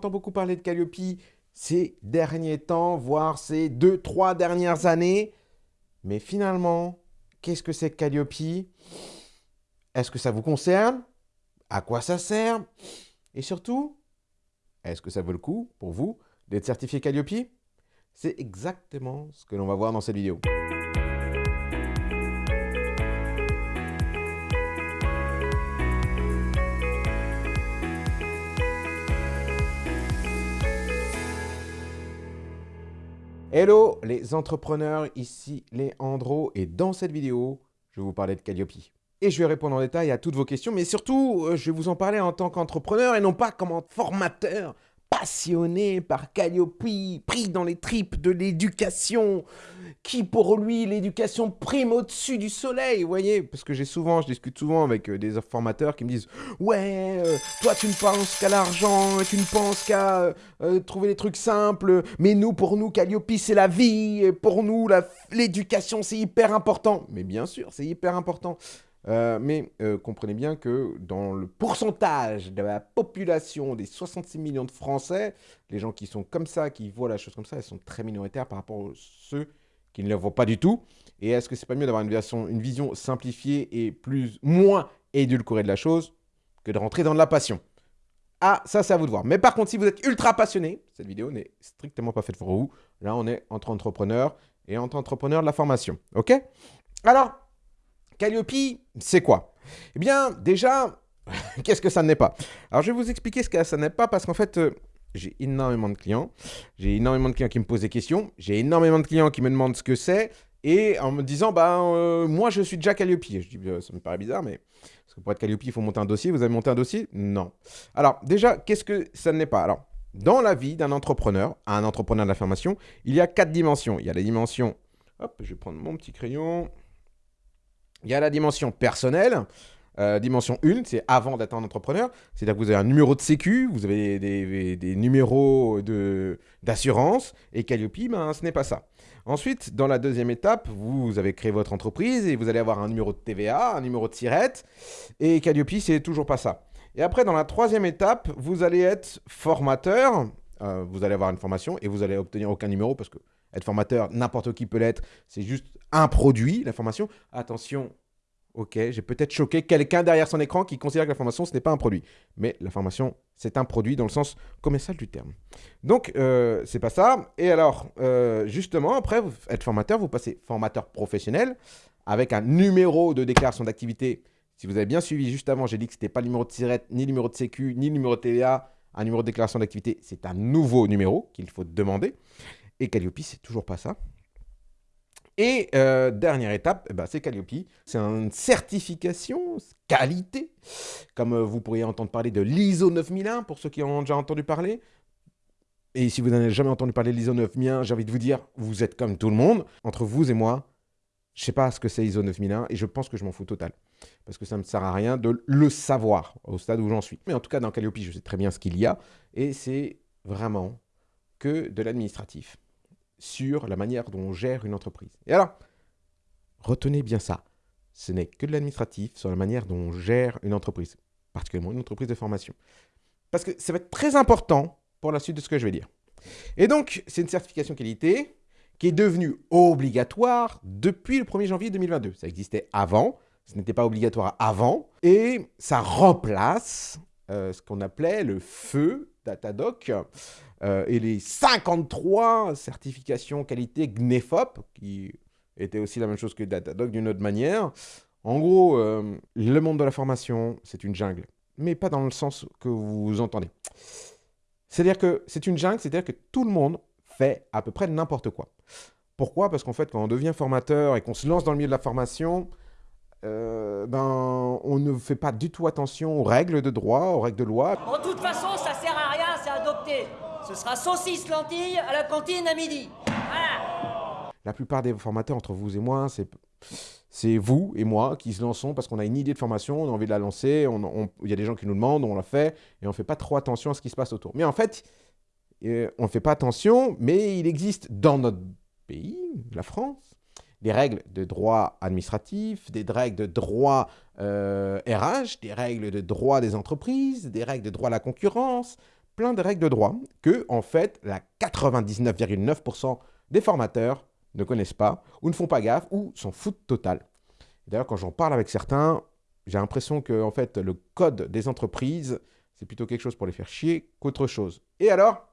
entend beaucoup parler de Calliope ces derniers temps, voire ces deux, trois dernières années. Mais finalement, qu'est-ce que c'est Calliope? Est-ce que ça vous concerne? À quoi ça sert? Et surtout, est-ce que ça vaut le coup pour vous d'être certifié Calliope? C'est exactement ce que l'on va voir dans cette vidéo. Hello les entrepreneurs, ici Léandro et dans cette vidéo, je vais vous parler de Calliope. Et je vais répondre en détail à toutes vos questions, mais surtout, euh, je vais vous en parler en tant qu'entrepreneur et non pas comme formateur passionné par Calliope, pris dans les tripes de l'éducation, qui pour lui, l'éducation prime au-dessus du soleil, vous voyez? Parce que j'ai souvent, je discute souvent avec euh, des formateurs qui me disent « Ouais, euh, toi tu ne penses qu'à l'argent, tu ne penses qu'à euh, trouver des trucs simples, mais nous, pour nous, Calliope, c'est la vie, et pour nous, l'éducation, c'est hyper important. » Mais bien sûr, c'est hyper important. Euh, mais euh, comprenez bien que dans le pourcentage de la population des 66 millions de Français, les gens qui sont comme ça, qui voient la chose comme ça, ils sont très minoritaires par rapport à ceux qui ne le voient pas du tout. Et est-ce que c'est pas mieux d'avoir une, une vision simplifiée et plus, moins édulcorée de la chose que de rentrer dans de la passion? Ah, ça c'est à vous de voir. Mais par contre, si vous êtes ultra passionné, cette vidéo n'est strictement pas faite pour vous. Là, on est entre entrepreneurs et entre entrepreneurs de la formation. Ok? Alors, Calliope, c'est quoi? Eh bien, déjà, qu'est-ce que ça n'est pas? Alors, je vais vous expliquer ce que ça n'est pas parce qu'en fait, euh, j'ai énormément de clients. J'ai énormément de clients qui me posent des questions. J'ai énormément de clients qui me demandent ce que c'est. Et en me disant, bah, euh, moi, je suis déjà Calliope. Je dis, bah, ça me paraît bizarre, mais parce que pour être Calliope, il faut monter un dossier. Vous avez monté un dossier? Non. Alors, déjà, qu'est-ce que ça n'est pas? Alors, dans la vie d'un entrepreneur, un entrepreneur de la formation, il y a quatre dimensions. Il y a la dimension, hop, je vais prendre mon petit crayon. Il y a la dimension personnelle. Euh, dimension 1, c'est avant d'être un entrepreneur. C'est-à-dire que vous avez un numéro de sécu, vous avez des, numéros d'assurance, et Calliope, ben, ce n'est pas ça. Ensuite, dans la deuxième étape, vous avez créé votre entreprise et vous allez avoir un numéro de TVA, un numéro de SIRET, et Calliope, c'est toujours pas ça. Et après, dans la troisième étape, vous allez être formateur, euh, vous allez avoir une formation et vous allez obtenir aucun numéro parce que être formateur, n'importe qui peut l'être, c'est juste un produit, la formation. Attention, ok, j'ai peut-être choqué quelqu'un derrière son écran qui considère que la formation, ce n'est pas un produit. Mais la formation, c'est un produit dans le sens commercial du terme. Donc, euh, c'est pas ça. Et alors, euh, justement, après, vous être formateur, vous passez formateur professionnel avec un numéro de déclaration d'activité. Si vous avez bien suivi juste avant, j'ai dit que ce n'était pas le numéro de SIRET, ni le numéro de sécu, ni le numéro de TVA. Un numéro de déclaration d'activité, c'est un nouveau numéro qu'il faut demander. Et Calliope, c'est toujours pas ça. Et euh, dernière étape, eh ben, c'est Calliope. C'est une certification qualité, comme euh, vous pourriez entendre parler de l'ISO 9001, pour ceux qui en ont déjà entendu parler. Et si vous n'avez jamais entendu parler de l'ISO 9001, j'ai envie de vous dire, vous êtes comme tout le monde. Entre vous et moi, je ne sais pas ce que c'est ISO 9001 et je pense que je m'en fous total. Parce que ça ne me sert à rien de le savoir au stade où j'en suis. Mais en tout cas, dans Calliope, je sais très bien ce qu'il y a. Et c'est vraiment que de l'administratif sur la manière dont on gère une entreprise. Et alors, retenez bien ça. Ce n'est que de l'administratif sur la manière dont on gère une entreprise, particulièrement une entreprise de formation. Parce que ça va être très important pour la suite de ce que je vais dire. Et donc, c'est une certification qualité qui est devenue obligatoire depuis le 1er janvier 2022. Ça existait avant, ce n'était pas obligatoire avant, et ça remplace euh, ce qu'on appelait le feu Datadoc euh, et les 53 certifications qualité GNEFOP, qui étaient aussi la même chose que Datadoc d'une autre manière. En gros, euh, le monde de la formation, c'est une jungle, mais pas dans le sens que vous entendez. C'est-à-dire que c'est une jungle, c'est-à-dire que tout le monde fait à peu près n'importe quoi. Pourquoi? Parce qu'en fait, quand on devient formateur et qu'on se lance dans le milieu de la formation, euh, ben, on ne fait pas du tout attention aux règles de droit, aux règles de loi. En toute façon, ça sert à rien, c'est adopté. Ce sera saucisse lentille à la cantine à midi. La plupart des formateurs entre vous et moi, c'est vous et moi qui se lançons parce qu'on a une idée de formation, on a envie de la lancer, il y a des gens qui nous demandent, on la fait, et on ne fait pas trop attention à ce qui se passe autour. Mais en fait, euh, on ne fait pas attention, mais il existe dans notre pays, la France, des règles de droit administratif, des règles de droit RH, euh, des règles de droit des entreprises, des règles de droit à la concurrence, plein de règles de droit que, en fait, la 99,9% des formateurs ne connaissent pas, ou ne font pas gaffe, ou s'en foutent total. D'ailleurs, quand j'en parle avec certains, j'ai l'impression que, en fait, le code des entreprises, c'est plutôt quelque chose pour les faire chier qu'autre chose. Et alors,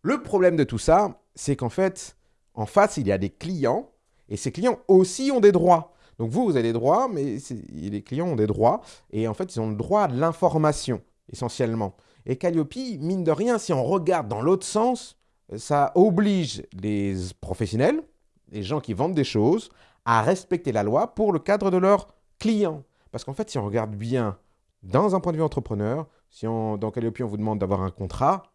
le problème de tout ça, c'est qu'en fait, en face, il y a des clients, et ces clients aussi ont des droits. Donc vous, vous avez des droits, mais les clients ont des droits, et en fait, ils ont le droit à l'information, essentiellement. Et Calliope, mine de rien, si on regarde dans l'autre sens, ça oblige les professionnels, les gens qui vendent des choses, à respecter la loi pour le cadre de leurs clients. Parce qu'en fait, si on regarde bien, dans un point de vue entrepreneur, si dans Calliope, on vous demande d'avoir un contrat,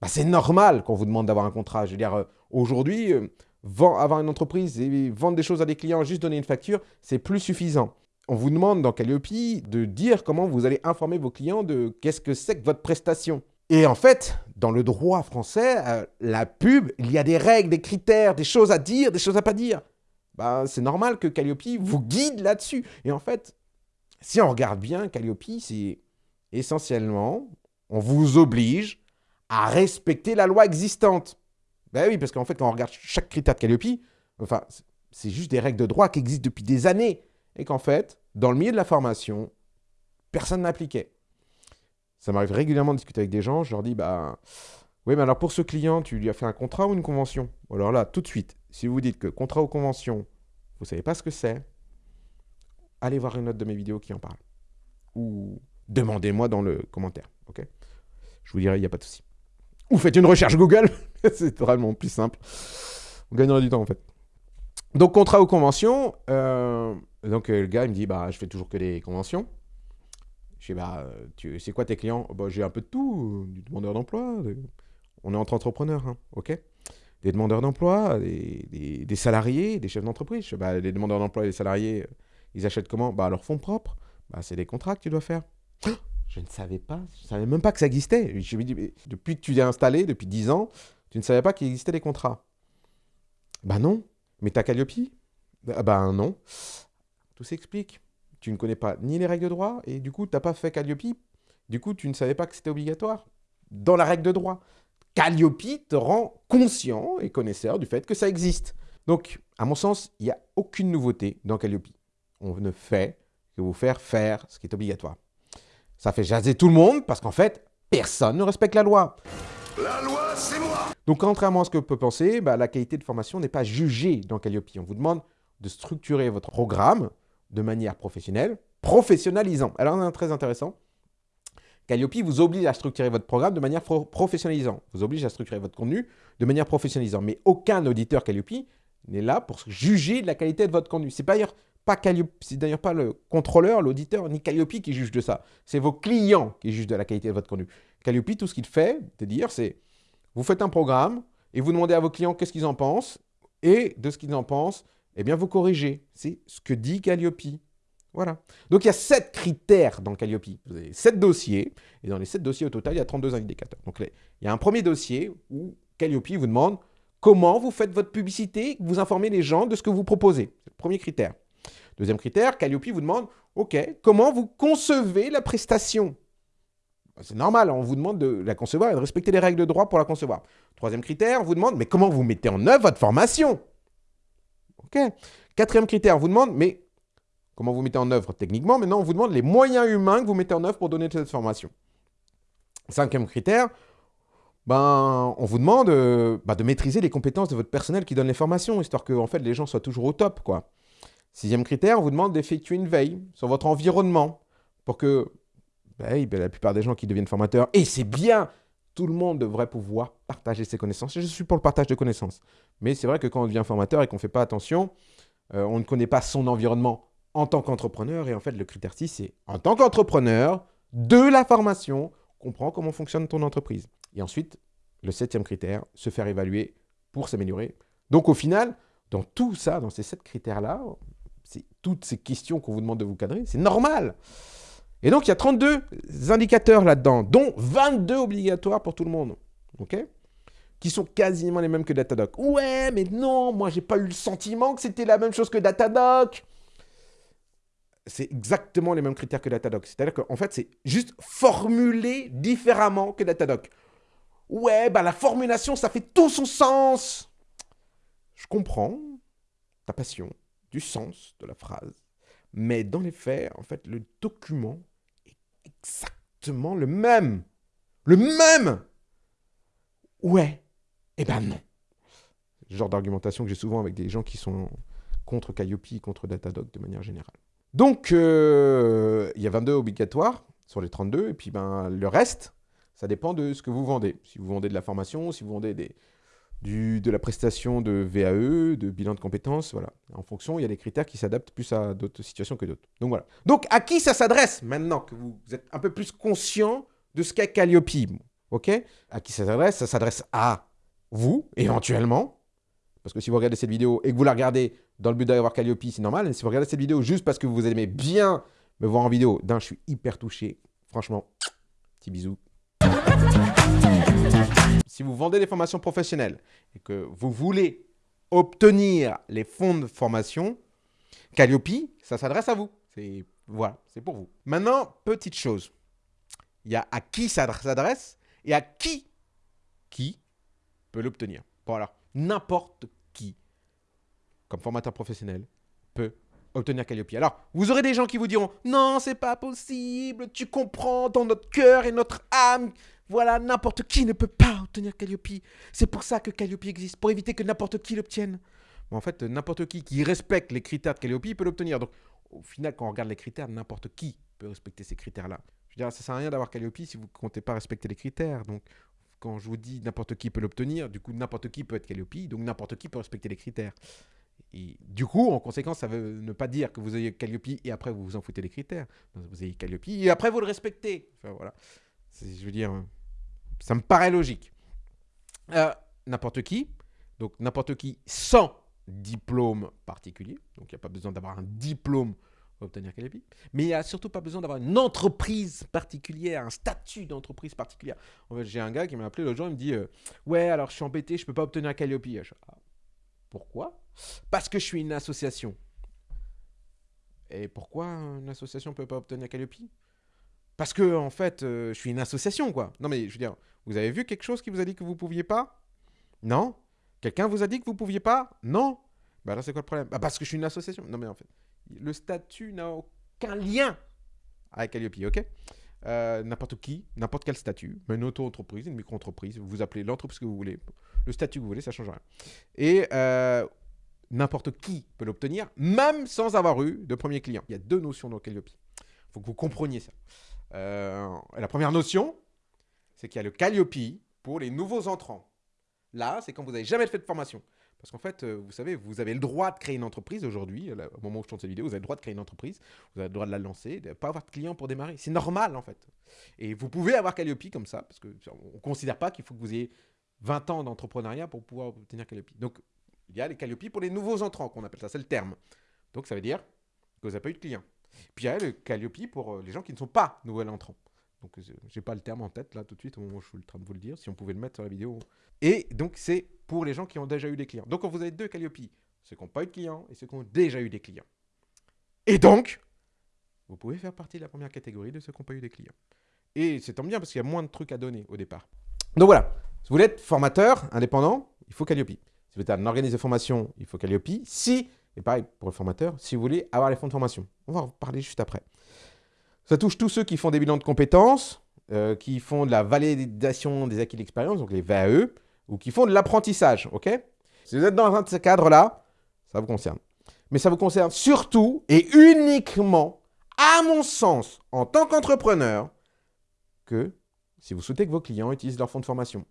bah, c'est normal qu'on vous demande d'avoir un contrat. Je veux dire, euh, aujourd'hui, euh, avoir une entreprise et vendre des choses à des clients, juste donner une facture, c'est plus suffisant. On vous demande dans Calliope de dire comment vous allez informer vos clients de qu'est-ce que c'est que votre prestation. Et en fait, dans le droit français, euh, la pub, il y a des règles, des critères, des choses à dire, des choses à pas dire. Bah, c'est normal que Calliope vous guide là-dessus. Et en fait, si on regarde bien, Calliope, c'est essentiellement, on vous oblige à respecter la loi existante. Ben oui, parce qu'en fait, quand on regarde chaque critère de Calliope, enfin, c'est juste des règles de droit qui existent depuis des années. Et qu'en fait, dans le milieu de la formation, personne n'appliquait. Ça m'arrive régulièrement de discuter avec des gens, je leur dis, bah, oui, mais alors pour ce client, tu lui as fait un contrat ou une convention? Alors là, tout de suite, si vous dites que contrat ou convention, vous ne savez pas ce que c'est, allez voir une autre de mes vidéos qui en parle. Ou demandez-moi dans le commentaire, ok? Je vous dirai, il n'y a pas de souci. Ou faites une recherche Google, c'est vraiment plus simple. On gagnera du temps en fait. Donc contrat ou convention, euh, donc euh, le gars il me dit, bah je fais toujours que des conventions. Je dis, bah, c'est quoi tes clients? Bah, J'ai un peu de tout, du demandeur d'emploi. On est entre entrepreneurs, hein, ok? Des demandeurs d'emploi, des, salariés, des chefs d'entreprise. Bah, les demandeurs d'emploi et les salariés, ils achètent comment? Bah, leur fonds propres. Bah, c'est des contrats que tu dois faire. Je ne savais pas, je ne savais même pas que ça existait. Je me dis, depuis que tu l'as installé, depuis 10 ans, tu ne savais pas qu'il existait des contrats. Bah non. Mais t'as Calliope? Bah, bah non. Tout s'explique tu ne connais pas ni les règles de droit, et du coup, tu n'as pas fait Calliope. Du coup, tu ne savais pas que c'était obligatoire dans la règle de droit. Calliope te rend conscient et connaisseur du fait que ça existe. Donc, à mon sens, il n'y a aucune nouveauté dans Calliope. On ne fait que vous faire faire ce qui est obligatoire. Ça fait jaser tout le monde parce qu'en fait, personne ne respecte la loi. La loi, c'est moi Donc, contrairement à ce que peut penser, bah, la qualité de formation n'est pas jugée dans Calliope. On vous demande de structurer votre programme de manière professionnelle, professionnalisant. Alors, c'est très intéressant. Calliope vous oblige à structurer votre programme de manière professionnalisant. Vous oblige à structurer votre contenu de manière professionnalisant. Mais aucun auditeur Calliope n'est là pour juger de la qualité de votre contenu. C'est d'ailleurs pas d'ailleurs pas le contrôleur, l'auditeur, ni Calliope qui juge de ça. C'est vos clients qui jugent de la qualité de votre contenu. Calliope, tout ce qu'il fait, de dire, c'est vous faites un programme et vous demandez à vos clients qu'est-ce qu'ils en pensent. Et de ce qu'ils en pensent, eh bien, vous corrigez. C'est ce que dit Calliope. Voilà. Donc, il y a sept critères dans Calliope. Vous avez sept dossiers, et dans les sept dossiers au total, il y a 32 indicateurs. Donc, il y a un premier dossier où Calliope vous demande comment vous faites votre publicité, vous informez les gens de ce que vous proposez. C'est le premier critère. Deuxième critère, Calliope vous demande, OK, comment vous concevez la prestation? C'est normal, on vous demande de la concevoir et de respecter les règles de droit pour la concevoir. Troisième critère, on vous demande, mais comment vous mettez en œuvre votre formation? Ok. Quatrième critère, on vous demande, mais comment vous mettez en œuvre techniquement? Maintenant, on vous demande les moyens humains que vous mettez en œuvre pour donner cette formation. Cinquième critère, ben, on vous demande euh, bah, de maîtriser les compétences de votre personnel qui donne les formations, histoire que fait, les gens soient toujours au top. quoi. Sixième critère, on vous demande d'effectuer une veille sur votre environnement pour que ben, ben, la plupart des gens qui deviennent formateurs, et c'est bien, tout le monde devrait pouvoir partager ses connaissances. je suis pour le partage de connaissances. Mais c'est vrai que quand on devient formateur et qu'on ne fait pas attention, euh, on ne connaît pas son environnement en tant qu'entrepreneur. Et en fait, le critère 6, c'est en tant qu'entrepreneur, de la formation, comprend comment fonctionne ton entreprise. Et ensuite, le septième critère, se faire évaluer pour s'améliorer. Donc au final, dans tout ça, dans ces sept critères-là, c'est toutes ces questions qu'on vous demande de vous cadrer, c'est normal. Et donc, il y a 32 indicateurs là-dedans, dont 22 obligatoires pour tout le monde. OK? Qui sont quasiment les mêmes que Datadoc. Ouais, mais non, moi, j'ai pas eu le sentiment que c'était la même chose que Datadoc. c'est exactement les mêmes critères que Datadoc. C'est-à-dire qu'en fait, c'est juste formulé différemment que Datadoc. Ouais, bah la formulation, ça fait tout son sens. Je comprends ta passion, du sens de la phrase. Mais dans les faits, en fait, le document exactement le même. Le même Ouais. Eh ben non. Genre d'argumentation que j'ai souvent avec des gens qui sont contre Calliope, contre Datadog de manière générale. Donc, euh, il y a 22 obligatoires sur les 32, et puis ben, le reste, ça dépend de ce que vous vendez. Si vous vendez de la formation, si vous vendez des, du, de la prestation de VAE, de bilan de compétences, voilà. En fonction, il y a des critères qui s'adaptent plus à d'autres situations que d'autres. Donc voilà. Donc à qui ça s'adresse maintenant que vous êtes un peu plus conscient de ce qu'est Calliope Ok? À qui ça s'adresse? Ça s'adresse à vous, éventuellement. Parce que si vous regardez cette vidéo et que vous la regardez dans le but d'avoir Calliope, c'est normal. Et si vous regardez cette vidéo juste parce que vous aimez bien me voir en vidéo, d'un, je suis hyper touché. Franchement, petit bisou. Si vous vendez des formations professionnelles et que vous voulez obtenir les fonds de formation, Calliope, ça s'adresse à vous. C'est voilà, c'est pour vous. Maintenant, petite chose. Il y a à qui ça s'adresse et à qui qui peut l'obtenir. Voilà, n'importe qui, comme formateur professionnel, peut obtenir Calliope. Alors, vous aurez des gens qui vous diront « Non, c'est pas possible, tu comprends, dans notre cœur et notre âme, voilà, n'importe qui ne peut pas obtenir Calliope. C'est pour ça que Calliope existe, pour éviter que n'importe qui l'obtienne. » En fait, n'importe qui qui respecte les critères de Calliope peut l'obtenir. Donc, au final, quand on regarde les critères, n'importe qui peut respecter ces critères-là. Je veux dire, ça sert à rien d'avoir Calliope si vous ne comptez pas respecter les critères. Donc, quand je vous dis n'importe qui peut l'obtenir, du coup, n'importe qui peut être Calliope, donc n'importe qui peut respecter les critères. Et du coup, en conséquence, ça veut ne pas dire que vous ayez Calliope et après vous vous en foutez des critères. Vous ayez Calliope et après vous le respectez. Enfin, voilà. Je veux dire, ça me paraît logique. Euh, n'importe qui, donc n'importe qui sans diplôme particulier, donc il n'y a pas besoin d'avoir un diplôme pour obtenir Calliope, mais il n'y a surtout pas besoin d'avoir une entreprise particulière, un statut d'entreprise particulière. En fait, j'ai un gars qui m'a appelé l'autre jour, il me dit euh, Ouais, alors je suis embêté, je ne peux pas obtenir Calliope. Ah, pourquoi? Parce que je suis une association. Et pourquoi une association ne peut pas obtenir Calliope? Parce que, en fait, euh, je suis une association, quoi. Non, mais je veux dire, vous avez vu quelque chose qui vous a dit que vous ne pouviez pas? Non? Quelqu'un vous a dit que vous ne pouviez pas? Non? Bah alors c'est quoi le problème? Bah Parce que je suis une association. Non, mais en fait, le statut n'a aucun lien avec Calliope, ok? Euh, n'importe qui, n'importe quel statut, une auto-entreprise, une micro-entreprise, vous appelez l'entreprise que vous voulez, le statut que vous voulez, ça change rien. Et euh, n'importe qui peut l'obtenir, même sans avoir eu de premier client. Il y a deux notions dans Calliope. Il faut que vous compreniez ça. Euh, la première notion, c'est qu'il y a le Calliope pour les nouveaux entrants. Là, c'est quand vous n'avez jamais fait de formation. Parce qu'en fait, vous savez, vous avez le droit de créer une entreprise aujourd'hui. Au moment où je tourne cette vidéo, vous avez le droit de créer une entreprise. Vous avez le droit de la lancer, de ne pas avoir de clients pour démarrer. C'est normal, en fait. Et vous pouvez avoir Calliope comme ça, parce qu'on ne considère pas qu'il faut que vous ayez 20 ans d'entrepreneuriat pour pouvoir obtenir Calliope. Donc, il y a les Calliope pour les nouveaux entrants, qu'on appelle ça, c'est le terme. Donc, ça veut dire que vous n'avez pas eu de clients. Puis, il y a le Calliope pour les gens qui ne sont pas nouveaux entrants. Donc, j'ai pas le terme en tête, là, tout de suite, au moment où je suis en train de vous le dire, si on pouvait le mettre sur la vidéo. Et donc, c'est pour les gens qui ont déjà eu des clients. Donc, vous avez deux Calliope, ceux qui n'ont pas eu de clients et ceux qui ont déjà eu des clients. Et donc, vous pouvez faire partie de la première catégorie de ceux qui n'ont pas eu des clients. Et c'est tant bien parce qu'il y a moins de trucs à donner au départ. Donc voilà, si vous voulez être formateur indépendant, il faut Calliope. Si vous êtes un organisme de formation, il faut Calliope. Si, et pareil pour le formateur, si vous voulez avoir les fonds de formation. On va en parler juste après. Ça touche tous ceux qui font des bilans de compétences, euh, qui font de la validation des acquis d'expérience, donc les VAE, ou qui font de l'apprentissage, ok? Si vous êtes dans un de ces cadres-là, ça vous concerne. Mais ça vous concerne surtout et uniquement, à mon sens, en tant qu'entrepreneur, que si vous souhaitez que vos clients utilisent leur fonds de formation.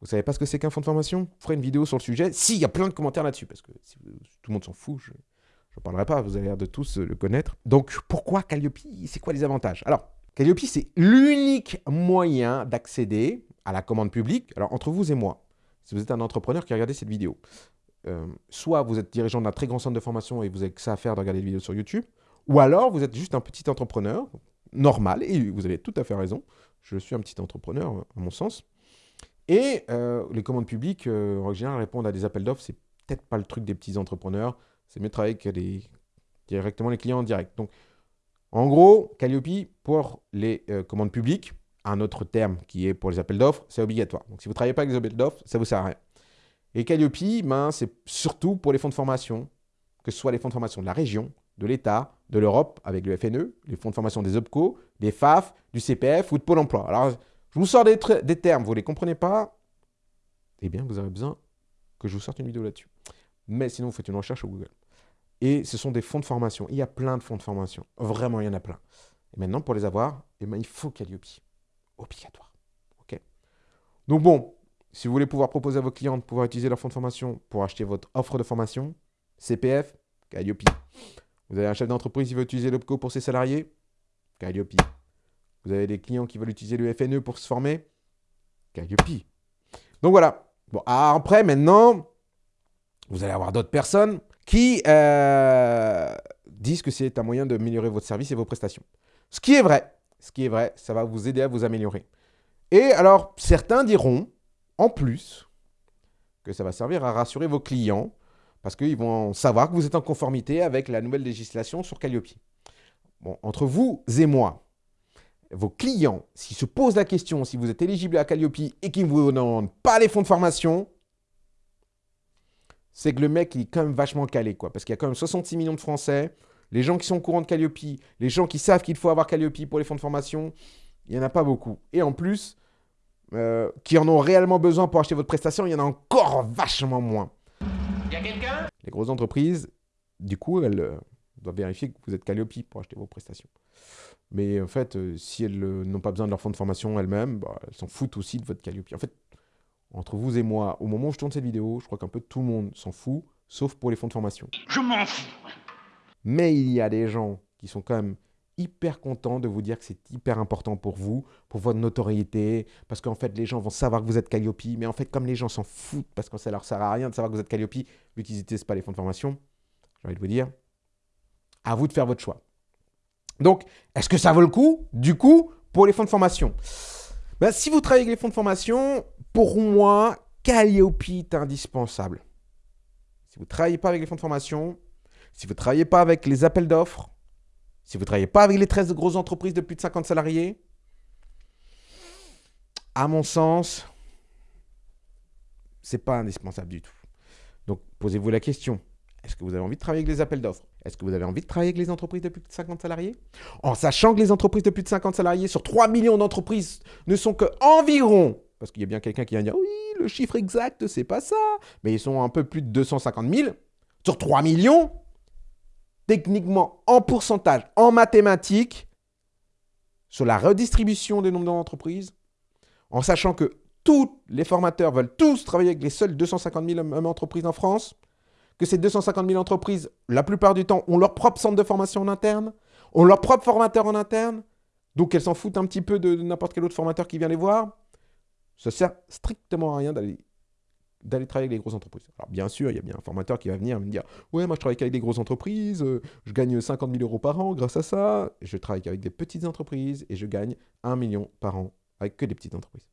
Vous savez pas ce que c'est qu'un fonds de formation? Je ferai une vidéo sur le sujet. Si, il y a plein de commentaires là-dessus, parce que si tout le monde s'en fout, je n'en parlerai pas, vous avez l'air de tous le connaître. Donc, pourquoi Calliope C'est quoi les avantages? Alors, Calliope, c'est l'unique moyen d'accéder à la commande publique. Alors, entre vous et moi, si vous êtes un entrepreneur qui a regardé cette vidéo, euh, soit vous êtes dirigeant d'un très grand centre de formation et vous avez que ça à faire de regarder des vidéos sur YouTube, ou alors vous êtes juste un petit entrepreneur normal, et vous avez tout à fait raison, je suis un petit entrepreneur à mon sens, et euh, les commandes publiques, euh, en général, répondre à des appels d'offres, c'est peut-être pas le truc des petits entrepreneurs, c'est mieux de travailler avec directement les clients en direct. Donc, En gros, Calliope, pour les euh, commandes publiques, un autre terme qui est pour les appels d'offres, c'est obligatoire. Donc si vous ne travaillez pas avec les appels d'offres, ça ne vous sert à rien. Et Calliope, ben, c'est surtout pour les fonds de formation, que ce soit les fonds de formation de la région, de l'État, de l'Europe avec le FNE, les fonds de formation des OPCO, des FAF, du CPF ou de Pôle emploi. Alors, je vous sors des, termes, vous ne les comprenez pas, eh bien, vous avez besoin que je vous sorte une vidéo là-dessus. Mais sinon, vous faites une recherche au Google. Et ce sont des fonds de formation. Il y a plein de fonds de formation. Vraiment, il y en a plein. Et maintenant, pour les avoir, eh bien, il faut Calliope. Obligatoire. OK? Donc bon, si vous voulez pouvoir proposer à vos clients de pouvoir utiliser leur fonds de formation pour acheter votre offre de formation, CPF, Calliope. Vous avez un chef d'entreprise qui veut utiliser l'OPCO pour ses salariés, Calliope. Vous avez des clients qui veulent utiliser le FNE pour se former, Calliope. Donc voilà. Bon, après, maintenant, vous allez avoir d'autres personnes qui euh, disent que c'est un moyen d'améliorer votre service et vos prestations. Ce qui est vrai, ce qui est vrai, ça va vous aider à vous améliorer. Et alors, certains diront, en plus, que ça va servir à rassurer vos clients, parce qu'ils vont savoir que vous êtes en conformité avec la nouvelle législation sur Calliope. Bon, entre vous et moi, vos clients, s'ils se posent la question si vous êtes éligible à Calliope et qu'ils ne vous demandent pas les fonds de formation, c'est que le mec, il est quand même vachement calé, quoi. Parce qu'il y a quand même 66 millions de Français. Les gens qui sont au courant de Calliope, les gens qui savent qu'il faut avoir Calliope pour les fonds de formation, il n'y en a pas beaucoup. Et en plus, euh, qui en ont réellement besoin pour acheter votre prestation, il y en a encore vachement moins. Il y a quelqu'un? Les grosses entreprises, du coup, elles euh, doivent vérifier que vous êtes Calliope pour acheter vos prestations. Mais en fait, euh, si elles n'ont pas besoin de leur fonds de formation elles-mêmes, bah, elles s'en foutent aussi de votre Calliope. En fait, entre vous et moi, au moment où je tourne cette vidéo, je crois qu'un peu tout le monde s'en fout, sauf pour les fonds de formation. Je m'en fous Mais il y a des gens qui sont quand même hyper contents de vous dire que c'est hyper important pour vous, pour votre notoriété, parce qu'en fait, les gens vont savoir que vous êtes Calliope, mais en fait, comme les gens s'en foutent, parce que ça leur sert à rien de savoir que vous êtes Calliope, l'utilité, ce pas les fonds de formation, j'ai envie de vous dire, à vous de faire votre choix. Donc, est-ce que ça vaut le coup, du coup, pour les fonds de formation? Ben, Si vous travaillez avec les fonds de formation, pour moi, Calliope est indispensable. Si vous ne travaillez pas avec les fonds de formation, si vous ne travaillez pas avec les appels d'offres, si vous ne travaillez pas avec les 13 grosses entreprises de plus de 50 salariés, à mon sens, c'est pas indispensable du tout. Donc, posez-vous la question. Est-ce que vous avez envie de travailler avec les appels d'offres? Est-ce que vous avez envie de travailler avec les entreprises de plus de 50 salariés? En sachant que les entreprises de plus de 50 salariés, sur 3 millions d'entreprises, ne sont que environ parce qu'il y a bien quelqu'un qui vient dire oui, le chiffre exact, c'est pas ça. Mais ils sont un peu plus de 250 000 sur 3 millions. Techniquement, en pourcentage, en mathématiques, sur la redistribution des nombres d'entreprises, en sachant que tous les formateurs veulent tous travailler avec les seules 250 000 entreprises en France, que ces 250 000 entreprises, la plupart du temps, ont leur propre centre de formation en interne, ont leur propre formateur en interne, donc elles s'en foutent un petit peu de n'importe quel autre formateur qui vient les voir. Ça sert strictement à rien d'aller travailler avec les grosses entreprises. Alors bien sûr, il y a bien un formateur qui va venir me dire « Ouais, moi je travaille avec des grosses entreprises, euh, je gagne 50 000 euros par an grâce à ça. je travaille avec des petites entreprises et je gagne 1 million par an avec que des petites entreprises. »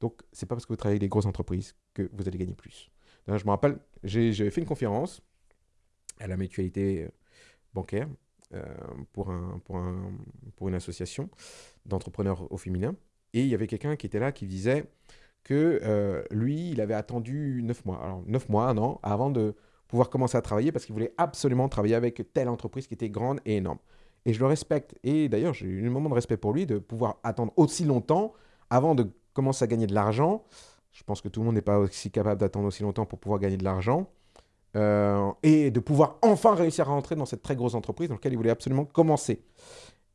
Donc, c'est pas parce que vous travaillez avec des grosses entreprises que vous allez gagner plus. Je me rappelle, j'ai fait une conférence à la mutualité euh, bancaire euh, pour une association d'entrepreneurs au féminin. Et il y avait quelqu'un qui était là qui disait que euh, lui, il avait attendu 9 mois, alors 9 mois, un an, avant de pouvoir commencer à travailler parce qu'il voulait absolument travailler avec telle entreprise qui était grande et énorme. Et je le respecte. Et d'ailleurs, j'ai eu un moment de respect pour lui de pouvoir attendre aussi longtemps avant de commencer à gagner de l'argent. Je pense que tout le monde n'est pas aussi capable d'attendre aussi longtemps pour pouvoir gagner de l'argent. Euh, et de pouvoir enfin réussir à rentrer dans cette très grosse entreprise dans laquelle il voulait absolument commencer.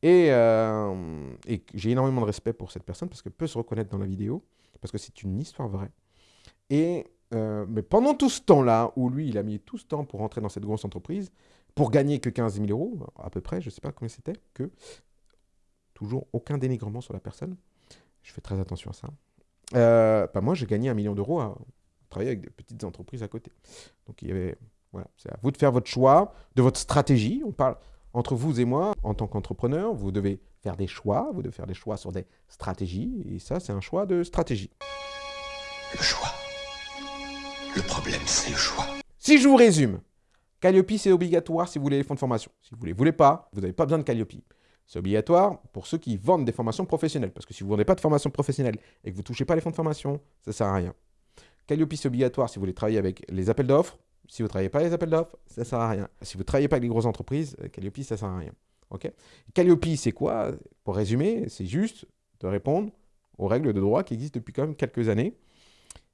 Euh, et, j'ai énormément de respect pour cette personne parce qu'elle peut se reconnaître dans la vidéo, parce que c'est une histoire vraie. Et, euh, mais pendant tout ce temps-là, où lui, il a mis tout ce temps pour rentrer dans cette grosse entreprise, pour gagner que 15 000 euros, à peu près, je ne sais pas combien c'était, que toujours aucun dénigrement sur la personne. Je fais très attention à ça. Euh, bah moi, j'ai gagné un million d'euros à travailler avec des petites entreprises à côté. Donc, il y avait, voilà, c'est à vous de faire votre choix, de votre stratégie. On parle, entre vous et moi, en tant qu'entrepreneur, vous devez faire des choix, vous devez faire des choix sur des stratégies, et ça, c'est un choix de stratégie. Le choix. Le problème, c'est le choix. Si je vous résume, Calliope, c'est obligatoire si vous voulez les fonds de formation. Si vous ne les voulez pas, vous n'avez pas besoin de Calliope. C'est obligatoire pour ceux qui vendent des formations professionnelles. Parce que si vous ne vendez pas de formation professionnelle et que vous ne touchez pas les fonds de formation, ça ne sert à rien. Calliope, c'est obligatoire si vous voulez travailler avec les appels d'offres. Si vous ne travaillez pas les appels d'offres, ça ne sert à rien. Si vous ne travaillez pas avec les grosses entreprises, euh, Calliope, ça ne sert à rien. Ok? Calliope, c'est quoi? Pour résumer, c'est juste de répondre aux règles de droit qui existent depuis quand même quelques années.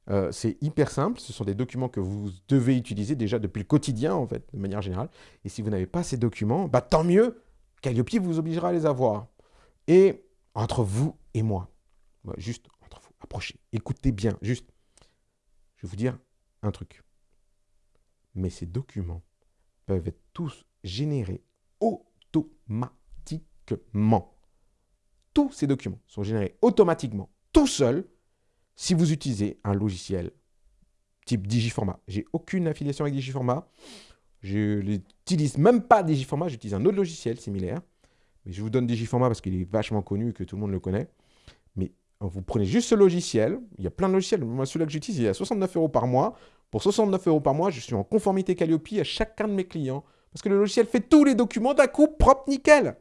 Euh, c'est hyper simple, ce sont des documents que vous devez utiliser déjà depuis le quotidien, en fait, de manière générale. Et si vous n'avez pas ces documents, bah, tant mieux, Calliope vous obligera à les avoir. Et entre vous et moi, bah, juste entre vous, approchez, écoutez bien, juste, je vais vous dire un truc. Mais ces documents peuvent être tous générés automatiquement. Tous ces documents sont générés automatiquement, tout seuls, si vous utilisez un logiciel type Digiformat. J'ai aucune affiliation avec Digiformat. Je n'utilise même pas Digiformat, j'utilise un autre logiciel similaire. Mais je vous donne Digiformat parce qu'il est vachement connu et que tout le monde le connaît. Mais vous prenez juste ce logiciel. Il y a plein de logiciels. Moi, celui-là que j'utilise, il est à 69 euros par mois. Pour 69 euros par mois, je suis en conformité Calliope à chacun de mes clients. Parce que le logiciel fait tous les documents d'un coup propre, nickel.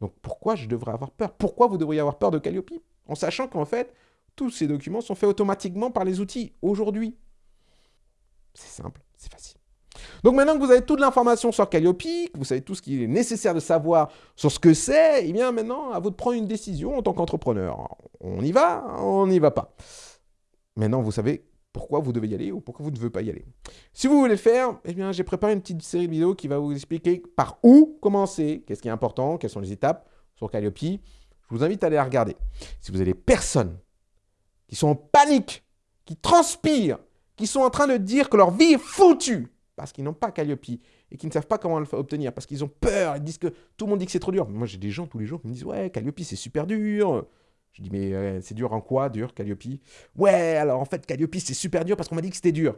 Donc pourquoi je devrais avoir peur? Pourquoi vous devriez avoir peur de Calliope? En sachant qu'en fait, tous ces documents sont faits automatiquement par les outils aujourd'hui. C'est simple, c'est facile. Donc maintenant que vous avez toute l'information sur Calliope, que vous savez tout ce qu'il est nécessaire de savoir sur ce que c'est, eh bien maintenant, à vous de prendre une décision en tant qu'entrepreneur. On y va, on n'y va pas. Maintenant, vous savez pourquoi vous devez y aller ou pourquoi vous ne devez pas y aller. Si vous voulez le faire, eh bien, j'ai préparé une petite série de vidéos qui va vous expliquer par où commencer, qu'est-ce qui est important, quelles sont les étapes sur Calliope. Je vous invite à aller la regarder. Si vous avez des personnes qui sont en panique, qui transpirent, qui sont en train de dire que leur vie est foutue, parce qu'ils n'ont pas Calliope et qui ne savent pas comment l'obtenir, parce qu'ils ont peur, ils disent que tout le monde dit que c'est trop dur. Moi, j'ai des gens tous les jours qui me disent « Ouais, Calliope, c'est super dur !» Je dis, mais euh, c'est dur en quoi, dur, Calliope? Ouais, alors en fait, Calliope, c'est super dur parce qu'on m'a dit que c'était dur.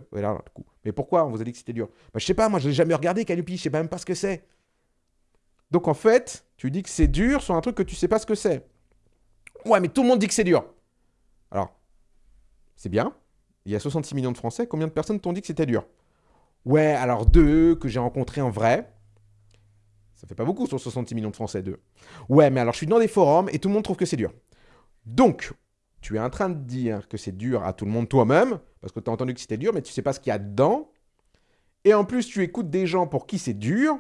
Mais pourquoi on vous a dit que c'était dur? Bah, Je sais pas, moi, je l'ai jamais regardé, Calliope, je sais même pas ce que c'est. Donc en fait, tu dis que c'est dur sur un truc que tu sais pas ce que c'est. Ouais, mais tout le monde dit que c'est dur. Alors, c'est bien. Il y a 66 millions de Français. Combien de personnes t'ont dit que c'était dur? Ouais, alors deux que j'ai rencontrés en vrai. Ça fait pas beaucoup sur 66 millions de Français, deux. Ouais, mais alors je suis dans des forums et tout le monde trouve que c'est dur. Donc, tu es en train de dire que c'est dur à tout le monde toi-même, parce que tu as entendu que c'était dur, mais tu sais pas ce qu'il y a dedans. Et en plus, tu écoutes des gens pour qui c'est dur,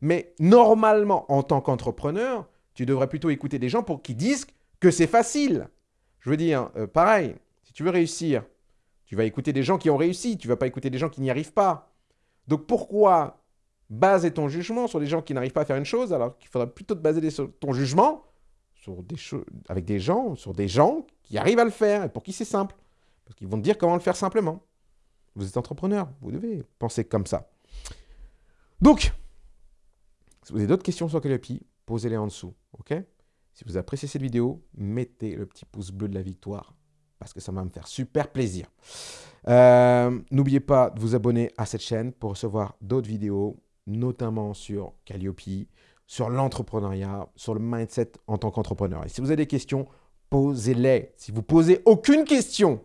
mais normalement, en tant qu'entrepreneur, tu devrais plutôt écouter des gens pour qui disent que c'est facile. Je veux dire, euh, pareil, si tu veux réussir, tu vas écouter des gens qui ont réussi, tu ne vas pas écouter des gens qui n'y arrivent pas. Donc pourquoi baser ton jugement sur des gens qui n'arrivent pas à faire une chose, alors qu'il faudrait plutôt te baser ton jugement des avec des gens, sur des gens qui arrivent à le faire et pour qui c'est simple. Parce qu'ils vont te dire comment le faire simplement. Vous êtes entrepreneur, vous devez penser comme ça. Donc, si vous avez d'autres questions sur Calliope, posez-les en dessous, ok? Si vous appréciez cette vidéo, mettez le petit pouce bleu de la victoire, parce que ça va me faire super plaisir. Euh, n'oubliez pas de vous abonner à cette chaîne pour recevoir d'autres vidéos, notamment sur Calliope, sur l'entrepreneuriat, sur le mindset en tant qu'entrepreneur. Et si vous avez des questions, posez-les. Si vous posez aucune question,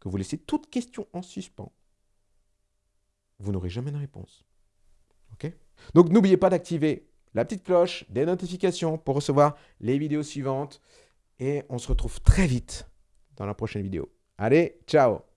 que vous laissez toute question en suspens, vous n'aurez jamais de réponse. OK? Donc n'oubliez pas d'activer la petite cloche des notifications pour recevoir les vidéos suivantes. Et on se retrouve très vite dans la prochaine vidéo. Allez, ciao